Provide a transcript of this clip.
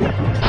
Yeah.